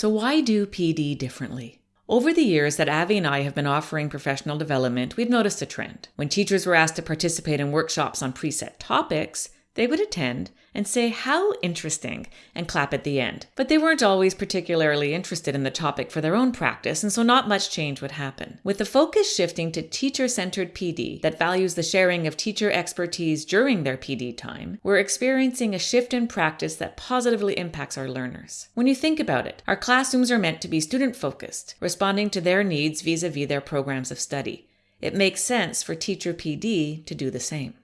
So, why do PD differently? Over the years that Avi and I have been offering professional development, we've noticed a trend. When teachers were asked to participate in workshops on preset topics, they would attend and say, How interesting, and clap at the end. But they weren't always particularly interested in the topic for their own practice, and so not much change would happen. With the focus shifting to teacher centered PD that values the sharing of teacher expertise during their PD time, we're experiencing a shift in practice that positively impacts our learners. When you think about it, our classrooms are meant to be student focused, responding to their needs vis a vis their programs of study. It makes sense for teacher PD to do the same.